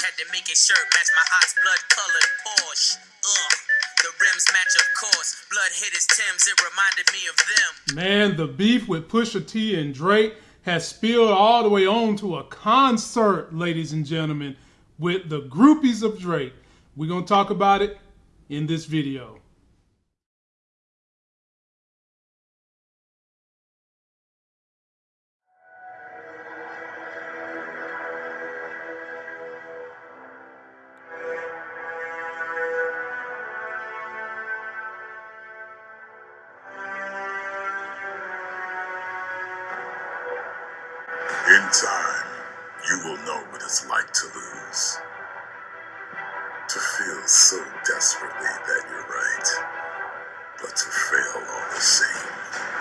Had to make his shirt match my ox blood colored Porsche. Ugh. The rims match, of course. Blood hit his Timbs. It reminded me of them. Man, the beef with Pusha T and Drake has spilled all the way on to a concert, ladies and gentlemen, with the groupies of Drake. We're going to talk about it in this video. Time, you will know what it's like to lose. To feel so desperately that you're right, but to fail all the same.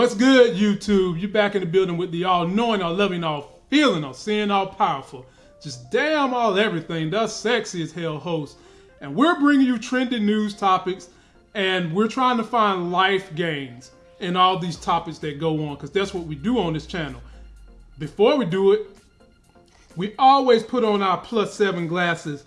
What's good, YouTube? You back in the building with the all knowing, all loving, all feeling, all seeing, all powerful. Just damn all everything. That's sexy as hell host. And we're bringing you trending news topics and we're trying to find life gains in all these topics that go on because that's what we do on this channel. Before we do it, we always put on our plus seven glasses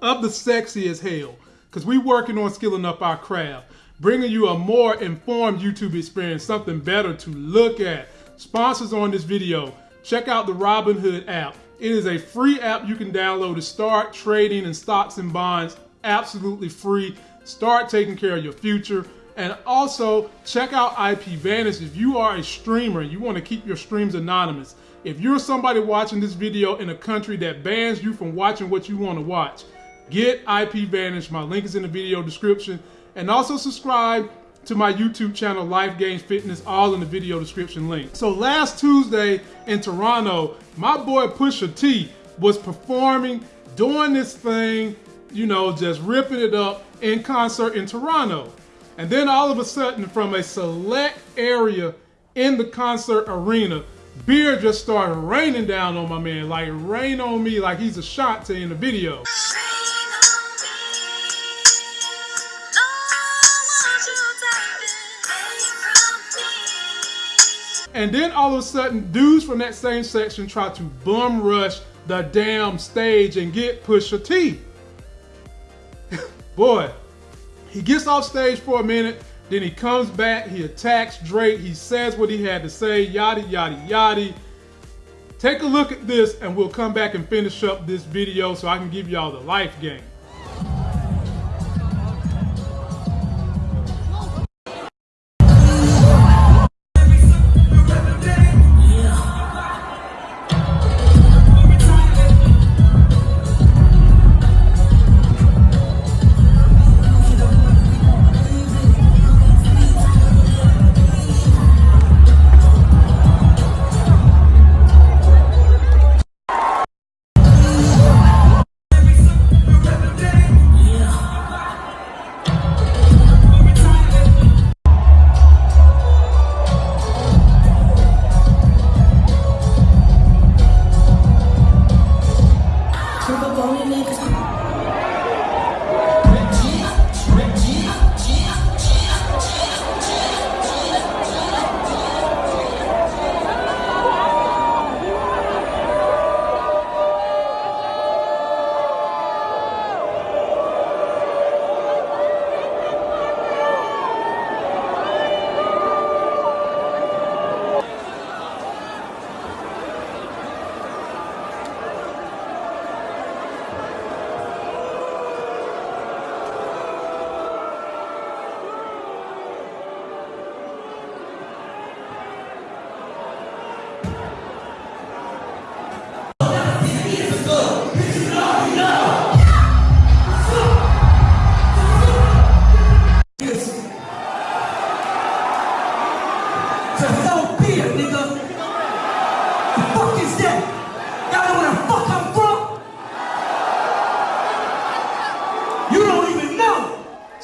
of the sexy as hell because we working on skilling up our craft bringing you a more informed youtube experience something better to look at. Sponsors on this video check out the robinhood app. It is a free app you can download to start trading in stocks and bonds. Absolutely free. Start taking care of your future. And also check out ip vantage if you are a streamer you want to keep your streams anonymous. If you're somebody watching this video in a country that bans you from watching what you want to watch get ip vantage my link is in the video description and also subscribe to my YouTube channel, Life Gains Fitness, all in the video description link. So last Tuesday in Toronto, my boy Pusha T was performing, doing this thing, you know, just ripping it up in concert in Toronto. And then all of a sudden, from a select area in the concert arena, beer just started raining down on my man, like rain on me like he's a shot to in the video. And then all of a sudden, dudes from that same section try to bum rush the damn stage and get Pusha T. Boy, he gets off stage for a minute, then he comes back, he attacks Drake, he says what he had to say, yada, yada, yada. Take a look at this and we'll come back and finish up this video so I can give y'all the life game.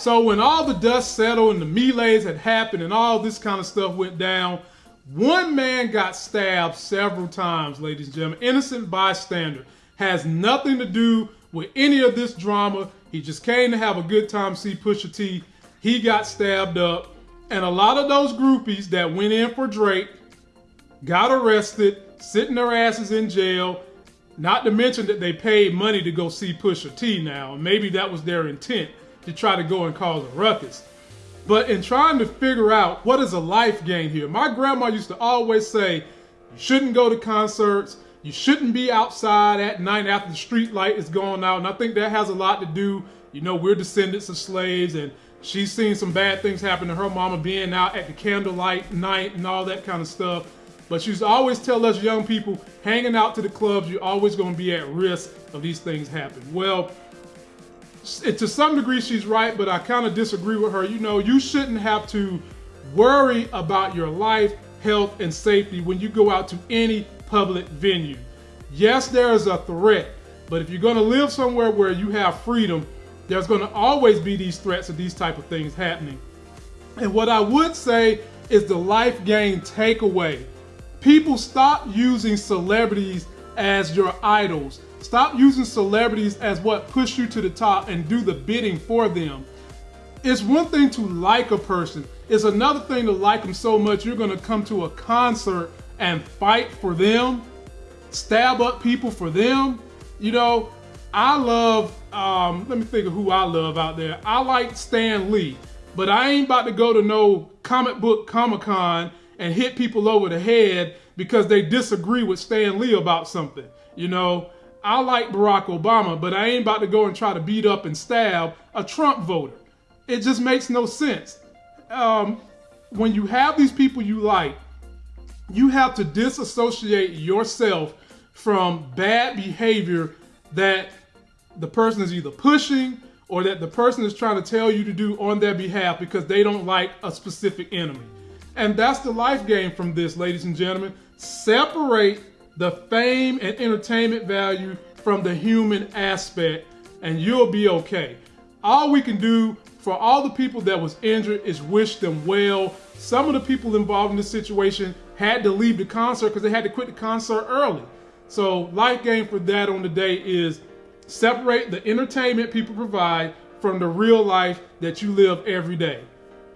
So when all the dust settled and the melees had happened and all this kind of stuff went down, One man got stabbed several times, ladies and gentlemen. Innocent bystander. Has nothing to do with any of this drama. He just came to have a good time, see Pusha T. He got stabbed up. And a lot of those groupies that went in for Drake got arrested, sitting their asses in jail. Not to mention that they paid money to go see Pusha T now. Maybe that was their intent to try to go and cause a ruckus. But in trying to figure out what is a life gain here, my grandma used to always say, you shouldn't go to concerts, you shouldn't be outside at night after the street light is going out. And I think that has a lot to do, you know, we're descendants of slaves and she's seen some bad things happen to her mama being out at the candlelight night and all that kind of stuff. But she's always tell us young people, hanging out to the clubs, you're always going to be at risk of these things happening. Well, to some degree she's right, but I kind of disagree with her. You know, you shouldn't have to worry about your life, health, and safety when you go out to any public venue. Yes, there is a threat, but if you're going to live somewhere where you have freedom, there's going to always be these threats of these type of things happening. And what I would say is the life gain takeaway People stop using celebrities as your idols. Stop using celebrities as what push you to the top and do the bidding for them. It's one thing to like a person. It's another thing to like them so much you're to come to a concert and fight for them, stab up people for them. You know, I love, um, let me think of who I love out there. I like Stan Lee, but I ain't about to go to no comic book Comic Con and hit people over the head because they disagree with Stan Lee about something. You know, I like Barack Obama, but I ain't about to go and try to beat up and stab a Trump voter. It just makes no sense. Um, when you have these people you like, you have to disassociate yourself from bad behavior that the person is either pushing or that the person is trying to tell you to do on their behalf because they don't like a specific enemy. And that's the life game from this, ladies and gentlemen. Separate the fame and entertainment value from the human aspect, and you'll be okay. All we can do for all the people that was injured is wish them well. Some of the people involved in this situation had to leave the concert because they had to quit the concert early. So life game for that on the day is separate the entertainment people provide from the real life that you live every day.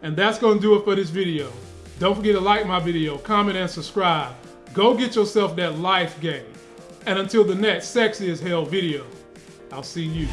And that's going to do it for this video. Don't forget to like my video, comment, and subscribe. Go get yourself that life game. And until the next sexy as hell video, I'll see you.